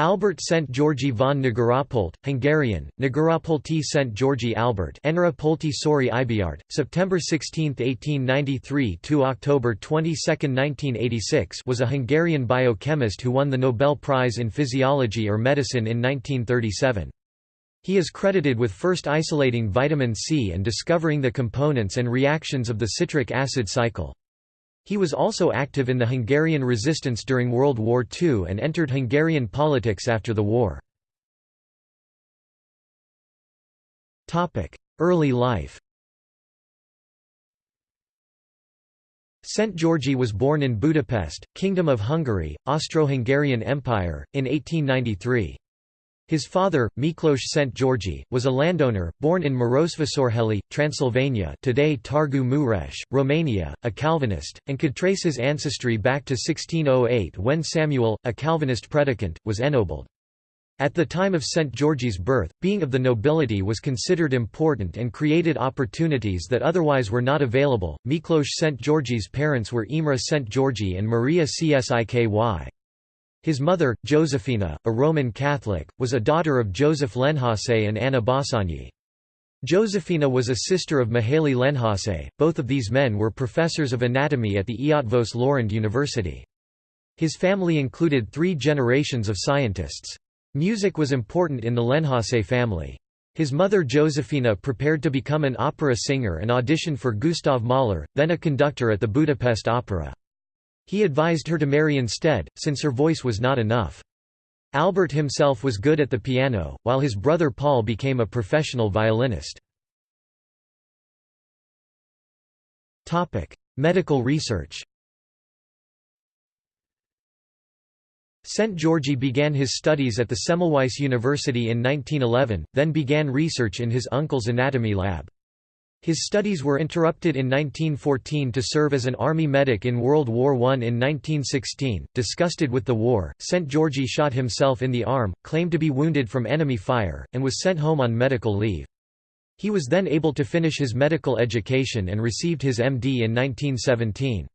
Albert Szent György von Negaropolt, Hungarian, Negaropolti Szent György Albert Enarapolti Sori Ibiart, September 16, 1893 to October 22, 1986 was a Hungarian biochemist who won the Nobel Prize in Physiology or Medicine in 1937. He is credited with first isolating vitamin C and discovering the components and reactions of the citric acid cycle. He was also active in the Hungarian resistance during World War II and entered Hungarian politics after the war. Early life Szent György was born in Budapest, Kingdom of Hungary, Austro-Hungarian Empire, in 1893. His father, Miklos Szent György, was a landowner, born in Marosvásárhely, Transylvania today Targu Mureș, Romania, a Calvinist, and could trace his ancestry back to 1608 when Samuel, a Calvinist predicant, was ennobled. At the time of St. György's birth, being of the nobility was considered important and created opportunities that otherwise were not available. Miklos St. György's parents were Imre St. György and Maria Cszyky. His mother, Josephina, a Roman Catholic, was a daughter of Joseph Lenhossék and Anna Bassanyi. Josephina was a sister of Mihaly Lenhossék, both of these men were professors of anatomy at the Eötvös Loránd University. His family included three generations of scientists. Music was important in the Lenhossék family. His mother Josephina prepared to become an opera singer and auditioned for Gustav Mahler, then a conductor at the Budapest Opera. He advised her to marry instead, since her voice was not enough. Albert himself was good at the piano, while his brother Paul became a professional violinist. Medical research St. György began his studies at the Semmelweis University in 1911, then began research in his uncle's anatomy lab. His studies were interrupted in 1914 to serve as an army medic in World War I. In 1916, disgusted with the war, St. György shot himself in the arm, claimed to be wounded from enemy fire, and was sent home on medical leave. He was then able to finish his medical education and received his MD in 1917.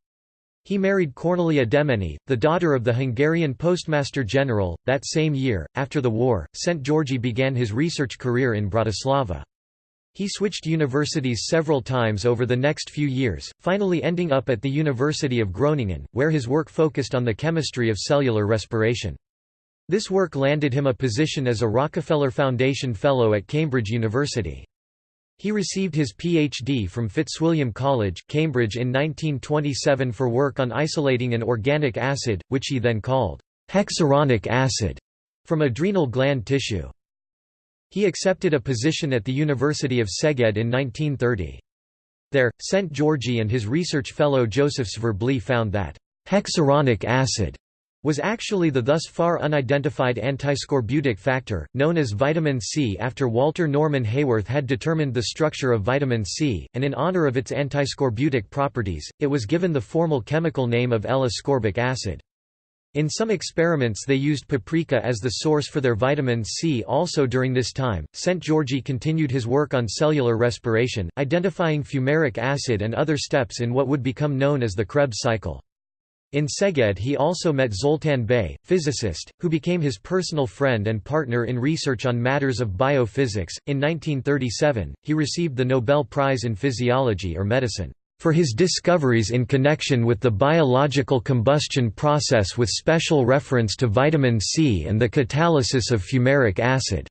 He married Cornelia Demeny, the daughter of the Hungarian Postmaster General. That same year, after the war, St. György began his research career in Bratislava. He switched universities several times over the next few years, finally ending up at the University of Groningen, where his work focused on the chemistry of cellular respiration. This work landed him a position as a Rockefeller Foundation Fellow at Cambridge University. He received his Ph.D. from Fitzwilliam College, Cambridge in 1927 for work on isolating an organic acid, which he then called hexuronic acid, from adrenal gland tissue. He accepted a position at the University of Szeged in 1930. There, St. Georgi and his research fellow Joseph Svirbely found that hexuronic acid was actually the thus far unidentified antiscorbutic factor, known as vitamin C after Walter Norman Haworth had determined the structure of vitamin C, and in honor of its antiscorbutic properties, it was given the formal chemical name of L-ascorbic acid. In some experiments they used paprika as the source for their vitamin C also during this time. St. György continued his work on cellular respiration, identifying fumaric acid and other steps in what would become known as the Krebs cycle. In Szeged he also met Zoltán Bay, physicist, who became his personal friend and partner in research on matters of biophysics. In 1937, he received the Nobel Prize in Physiology or Medicine for his discoveries in connection with the biological combustion process with special reference to vitamin C and the catalysis of fumaric acid.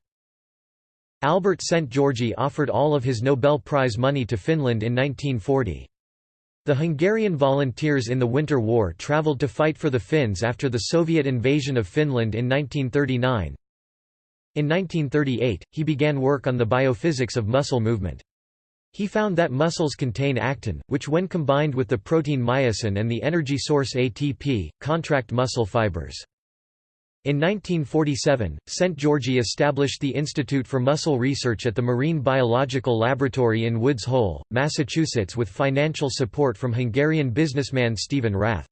Albert Szent György offered all of his Nobel Prize money to Finland in 1940. The Hungarian volunteers in the Winter War travelled to fight for the Finns after the Soviet invasion of Finland in 1939. In 1938, he began work on the biophysics of muscle movement. He found that muscles contain actin, which when combined with the protein myosin and the energy source ATP, contract muscle fibers. In 1947, St. Georgi established the Institute for Muscle Research at the Marine Biological Laboratory in Woods Hole, Massachusetts with financial support from Hungarian businessman Stephen Rath.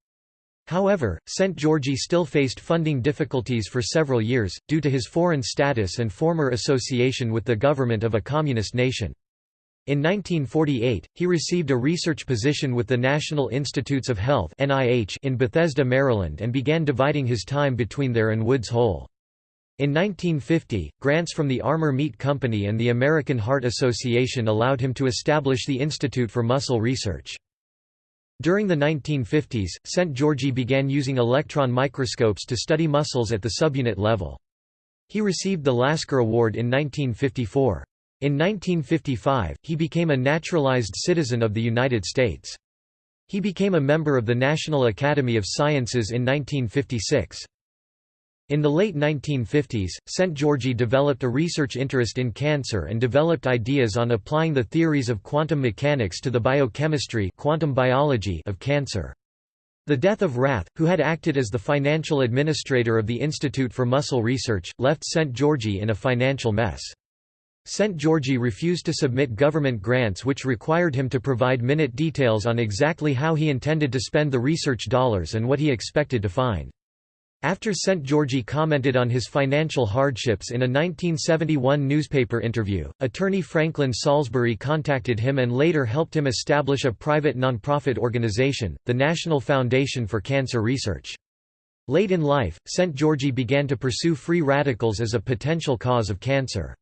However, St. Georgi still faced funding difficulties for several years, due to his foreign status and former association with the government of a communist nation. In 1948, he received a research position with the National Institutes of Health in Bethesda, Maryland and began dividing his time between there and Woods Hole. In 1950, grants from the Armour Meat Company and the American Heart Association allowed him to establish the Institute for Muscle Research. During the 1950s, St. Georgi began using electron microscopes to study muscles at the subunit level. He received the Lasker Award in 1954. In 1955, he became a naturalized citizen of the United States. He became a member of the National Academy of Sciences in 1956. In the late 1950s, St. Georgi developed a research interest in cancer and developed ideas on applying the theories of quantum mechanics to the biochemistry quantum biology of cancer. The death of Rath, who had acted as the financial administrator of the Institute for Muscle Research, left St. Georgi in a financial mess. St. Georgi refused to submit government grants which required him to provide minute details on exactly how he intended to spend the research dollars and what he expected to find. After St. Georgi commented on his financial hardships in a 1971 newspaper interview, attorney Franklin Salisbury contacted him and later helped him establish a private nonprofit organization, the National Foundation for Cancer Research. Late in life, St. Georgi began to pursue free radicals as a potential cause of cancer.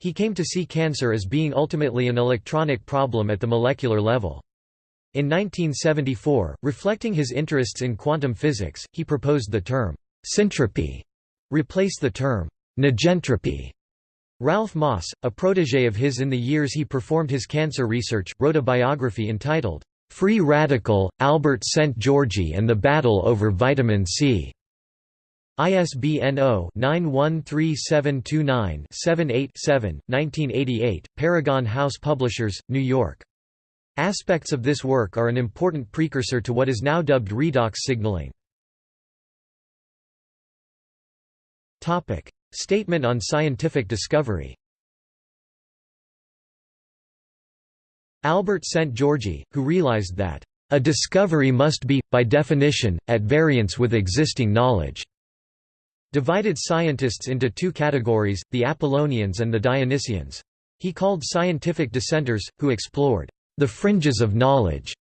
He came to see cancer as being ultimately an electronic problem at the molecular level. In 1974, reflecting his interests in quantum physics, he proposed the term syntropy replace the term negentropy. Ralph Moss, a protege of his in the years he performed his cancer research, wrote a biography entitled, "'Free Radical, Albert St. Georgi and the Battle over Vitamin C". ISBN 0-913729-78-7, 1988, Paragon House Publishers, New York. Aspects of this work are an important precursor to what is now dubbed redox signaling. Statement on scientific discovery Albert St. Georgi, who realized that, "...a discovery must be, by definition, at variance with existing knowledge." Divided scientists into two categories, the Apollonians and the Dionysians. He called scientific dissenters, who explored the Fringes of Knowledge,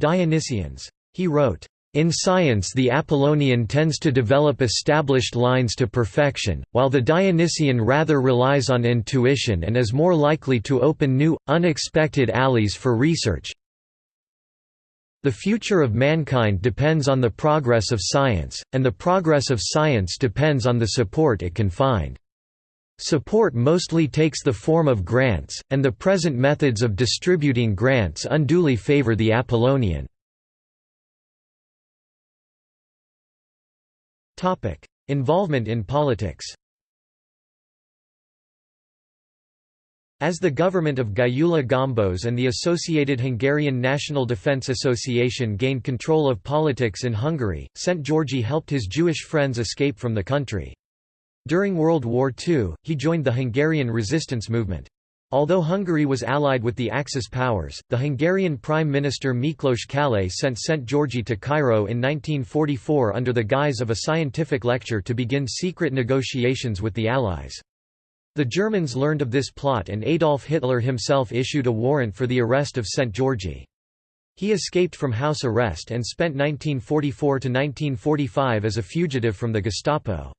Dionysians. He wrote, in science the Apollonian tends to develop established lines to perfection, while the Dionysian rather relies on intuition and is more likely to open new, unexpected alleys for research. The future of mankind depends on the progress of science, and the progress of science depends on the support it can find. Support mostly takes the form of grants, and the present methods of distributing grants unduly favor the Apollonian. Involvement in politics As the government of Gyula Gombos and the associated Hungarian National Defence Association gained control of politics in Hungary, St. Georgi helped his Jewish friends escape from the country. During World War II, he joined the Hungarian resistance movement. Although Hungary was allied with the Axis powers, the Hungarian Prime Minister Miklos Kállay sent St. Georgi to Cairo in 1944 under the guise of a scientific lecture to begin secret negotiations with the Allies. The Germans learned of this plot and Adolf Hitler himself issued a warrant for the arrest of St. Georgi. He escaped from house arrest and spent 1944–1945 as a fugitive from the Gestapo.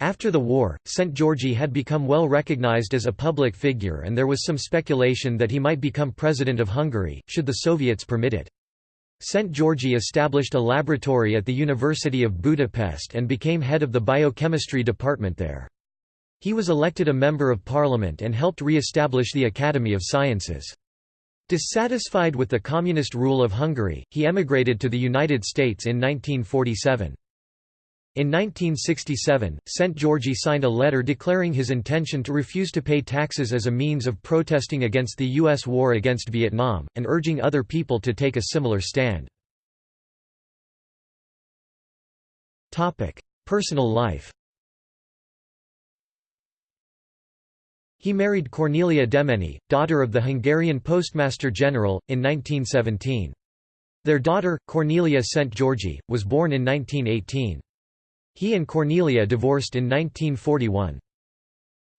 After the war, St. Georgi had become well recognized as a public figure and there was some speculation that he might become president of Hungary, should the Soviets permit it. St. Georgi established a laboratory at the University of Budapest and became head of the biochemistry department there. He was elected a member of parliament and helped re-establish the Academy of Sciences. Dissatisfied with the communist rule of Hungary, he emigrated to the United States in 1947. In 1967, St. Georgi signed a letter declaring his intention to refuse to pay taxes as a means of protesting against the U.S. war against Vietnam, and urging other people to take a similar stand. Personal life He married Cornelia Demeny, daughter of the Hungarian Postmaster General, in 1917. Their daughter, Cornelia St. Georgi, was born in 1918. He and Cornelia divorced in 1941.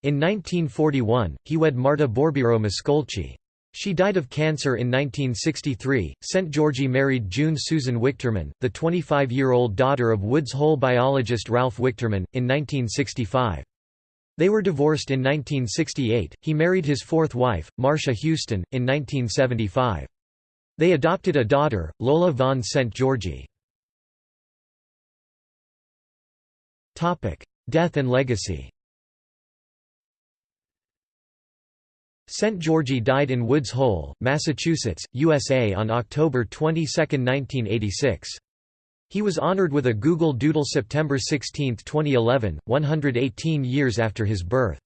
In 1941, he wed Marta Borbiro Mascolci. She died of cancer in 1963. St. Georgi married June Susan Wichterman, the 25 year old daughter of Woods Hole biologist Ralph Wichterman, in 1965. They were divorced in 1968. He married his fourth wife, Marcia Houston, in 1975. They adopted a daughter, Lola von St. Georgie. Death and legacy St. Georgie died in Woods Hole, Massachusetts, USA on October 22, 1986. He was honored with a Google Doodle September 16, 2011, 118 years after his birth.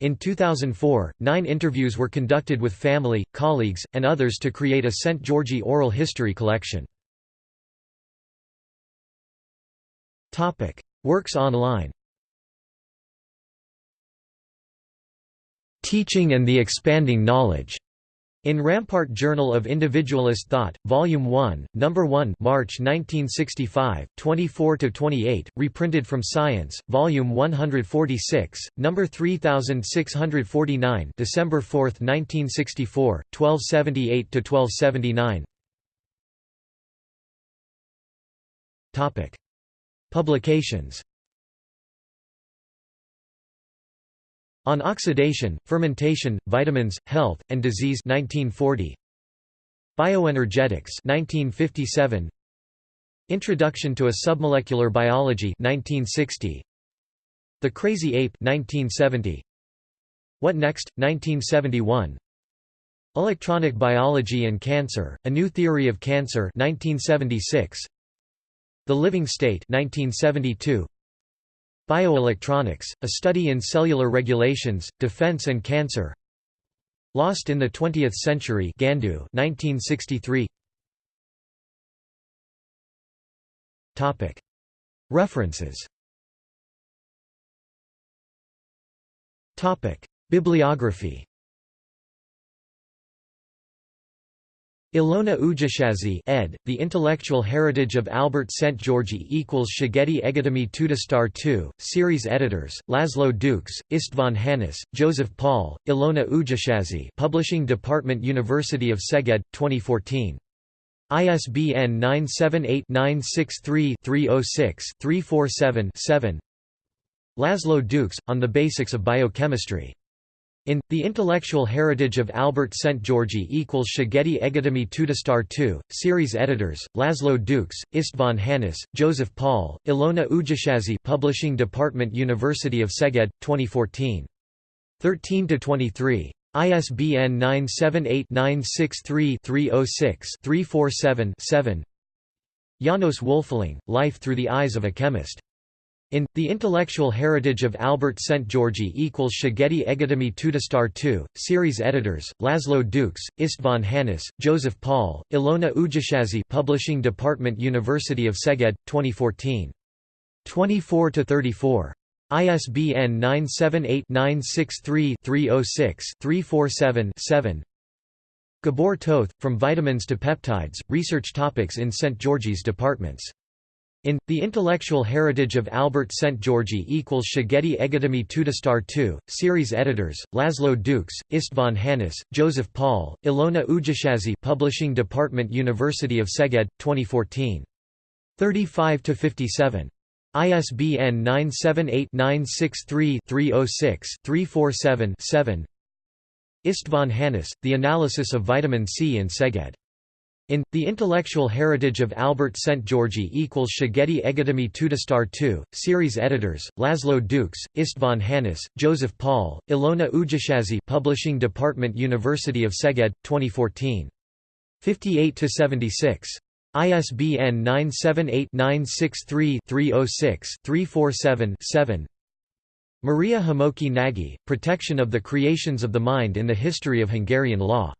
In 2004, nine interviews were conducted with family, colleagues, and others to create a St. Georgie oral history collection. Works online Teaching and the Expanding Knowledge. In Rampart Journal of Individualist Thought, Volume 1, No. 1 March 1965, 24–28, reprinted from Science, Volume 146, No. 3649 December 4, 1964, 1278–1279 Publications On Oxidation, Fermentation, Vitamins, Health, and Disease 1940. Bioenergetics 1957. Introduction to a Submolecular Biology 1960. The Crazy Ape 1970. What Next 1971. Electronic Biology and Cancer: A New Theory of Cancer 1976. The Living State 1972. Bioelectronics, a study in cellular regulations, defense and cancer. Lost in the Twentieth Century Gandu 1963. References. Bibliography Ilona Ujashazi ed., The Intellectual Heritage of Albert St. Georgi equals Szegedy Egyetemie Tudástar II, Series Editors, Laszlo Dukes, István Hannes, Joseph Paul, Ilona Ujashazi Publishing Department University of Szeged, 2014. ISBN 978-963-306-347-7 Laszlo Dukes, On the Basics of Biochemistry in, The Intellectual Heritage of Albert St. Georgi equals Szegedy Egyetemie Tudástar II, series editors, Laszlo Dukes, István Hanus, Joseph Paul, Ilona Ujashazi Publishing Department University of Szeged, 2014. 13–23. ISBN 978-963-306-347-7 Janos Wölfeling, Life Through the Eyes of a Chemist in, The Intellectual Heritage of Albert St. Georgi equals Szegedy Egyetemie Tudástar II, series editors, Laszlo Dukes, István Hannes, Joseph Paul, Ilona Ujashazi Publishing Department University of Szeged, 2014. 24–34. ISBN 978-963-306-347-7 Gabor Toth, From Vitamins to Peptides, Research Topics in St. George's Departments in, The Intellectual Heritage of Albert St. Georgi equals Szegedy Egyetemie Tudástar II, series editors, Laszlo Dukes, István Hanus, Joseph Paul, Ilona Ujashazi Publishing Department University of Szeged, 2014. 35–57. ISBN 978-963-306-347-7 István Hanus, The Analysis of Vitamin C in Szeged in, The Intellectual Heritage of Albert St. Georgi equals Szegedy Egyetemie Tudástar II, series editors, Laszlo Dukes, István Hannes, Joseph Paul, Ilona Ujashazi Publishing Department University of Szeged, 2014. 58–76. ISBN 978-963-306-347-7 Maria Hamoki Nagy, Protection of the Creations of the Mind in the History of Hungarian Law.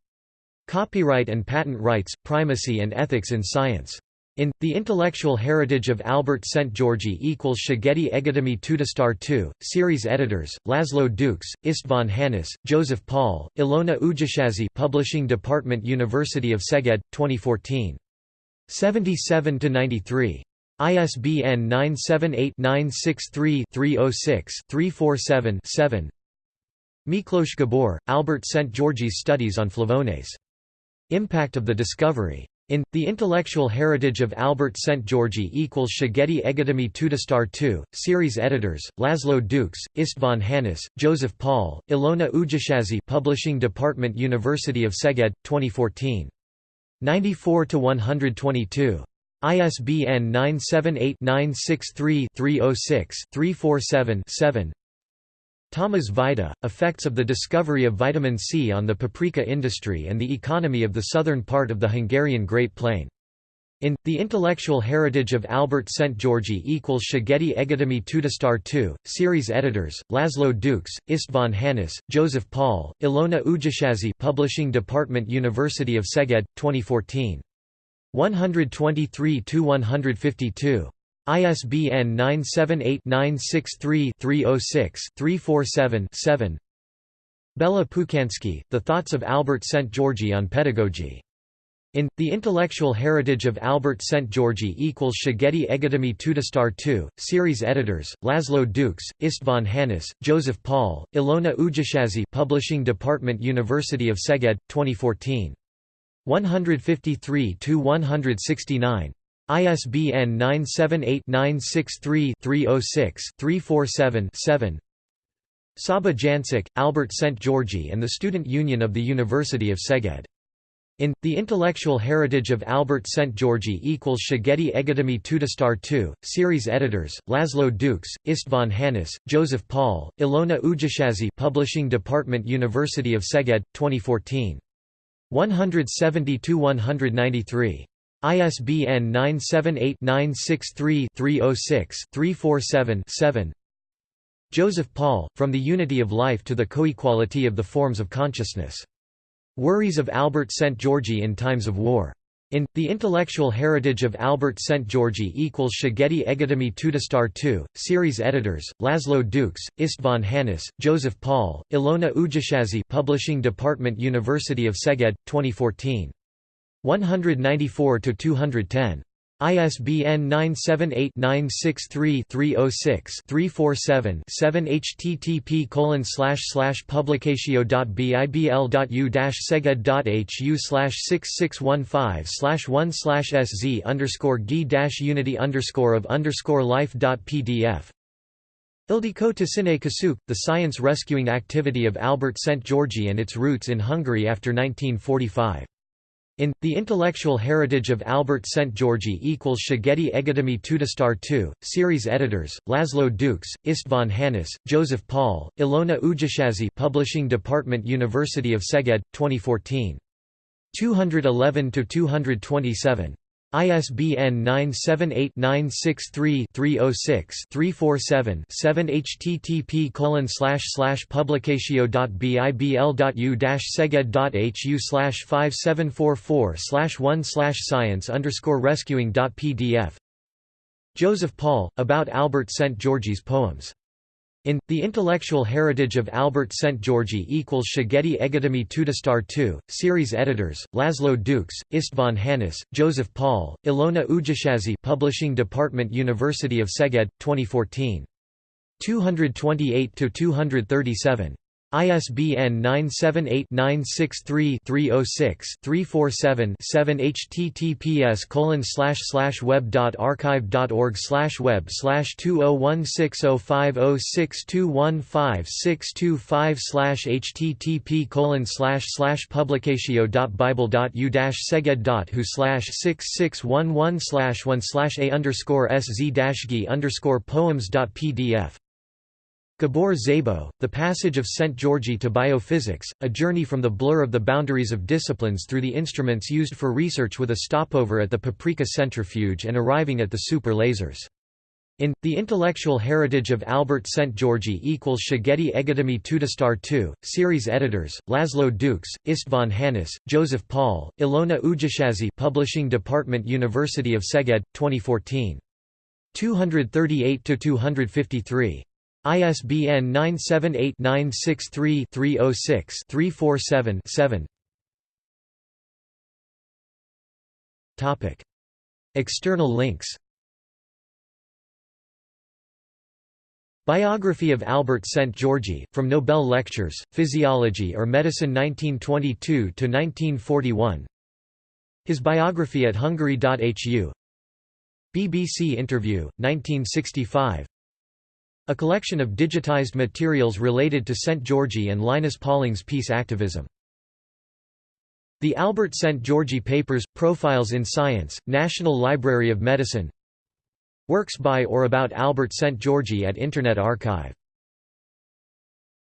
Copyright and Patent Rights, Primacy and Ethics in Science. In, The Intellectual Heritage of Albert St. Georgi equals Szegedy Egyetemie Tudástar II, series editors, Laszlo Dukes, István Hannes, Joseph Paul, Ilona Ujashazi Publishing Department University of Szeged, 2014. 77–93. ISBN 978-963-306-347-7 Miklos Gabor, Albert Szent-Györgyis Studies on Flavones. Impact of the discovery. In The Intellectual Heritage of Albert Szent-Györgyi equals Szegedi Egyetemű Tudomástar II, series editors, Laszlo Dukes, István Hannes, Joseph Paul, Ilona Ujashazi Publishing Department University of Szeged, 2014. 94–122. ISBN 978-963-306-347-7 Thomas Vajda, Effects of the Discovery of Vitamin C on the Paprika Industry and the Economy of the Southern Part of the Hungarian Great Plain. In, The Intellectual Heritage of Albert Szent-Györgyi equals Szegedi Egyetemű Tudomástar II, series editors, Laszlo Dukes, István Hannis, Joseph Paul, Ilona Ujashazi Publishing Department University of Szeged, 2014. 123–152. ISBN 978-963-306-347-7 Bela Pukansky, The Thoughts of Albert Szent-Györgyi on Pedagogy. In, The Intellectual Heritage of Albert Szent-Györgyi equals Szegedi Egyetemű Tudomástar II, series editors, Laszlo Dukes, István Hannes, Joseph Paul, Ilona Ujashazi Publishing Department University of Szeged, 2014. 153–169. ISBN 978-963-306-347-7 Saba Jancic, Albert Szent-Györgyi and the Student Union of the University of Szeged. In, The Intellectual Heritage of Albert Szent-Györgyi equals Szegedi Egyetemű Tudomástar II, series editors, Laszlo Dukes, István Hannes, Joseph Paul, Ilona Ujashazi Publishing Department University of Szeged, 2014. 170–193. ISBN 978-963-306-347-7 Joseph Paul, From the Unity of Life to the Co-Equality of the Forms of Consciousness. Worries of Albert Szent-Györgyi in Times of War. In, The Intellectual Heritage of Albert Szent-Györgyi equals Szegedi Egyetemű Tudomástar II, series editors, Laszlo Dukes, István Hannes, Joseph Paul, Ilona Ujashazi Publishing Department University of Szeged, 2014. 194–210. ISBN 978-963-306-347-7 http colon publicatio.bibl.u seged.hu 6615 1 sz underscore g unity underscore of underscore life.pdf Ildikó Tüzsine Kőszeg, The Science Rescuing Activity of Albert Szent-Györgyi and its Roots in Hungary after 1945 in, The Intellectual Heritage of Albert Szent-Györgyi equals Szegedi Egyetemű Tudomástar II, series editors, Laszlo Dukes, István Hannis, Joseph Paul, Ilona Ujashazi Publishing Department University of Szeged, 2014. 211–227. ISBN 978-963-306-347-7 http colon publicatio.bibl.u seged.hu 5744 1 science rescuing.pdf Joseph Paul, about Albert St. George's poems in, The Intellectual Heritage of Albert Szent-Györgyi equals Szegedi Egyetemű Tudomástar II, series editors, Laszlo Dukes, István Hannis, Joseph Paul, Ilona Ujashazi Publishing Department University of Szeged, 2014. 228–237. ISBN 978-963-306-347-7 https web.archive.org web 20160506215625 http publicatio.bible.u seged.hu 6611 1 a underscore sz g underscore poems.pdf Gabor Szabo, The Passage of St. Georgi to Biophysics, a journey from the blur of the boundaries of disciplines through the instruments used for research with a stopover at the Paprika centrifuge and arriving at the super lasers. In, The Intellectual Heritage of Albert St. Georgi equals Szegedi Egyetemű Tudomástar II, series editors, Laszlo Dukes, István Hannis, Joseph Paul, Ilona Ujashazi Publishing Department University of Szeged, 2014. 238–253. ISBN 978-963-306-347-7 External links. Biography of Albert Szent-Györgyi, from Nobel Lectures, Physiology or Medicine 1922–1941 His biography at Hungary.hu BBC interview, 1965 A collection of digitized materials related to Szent-Györgyi and Linus Pauling's peace activism. The Albert Szent-Györgyi Papers – Profiles in Science, National Library of Medicine Works by or about Albert Szent-Györgyi at Internet Archive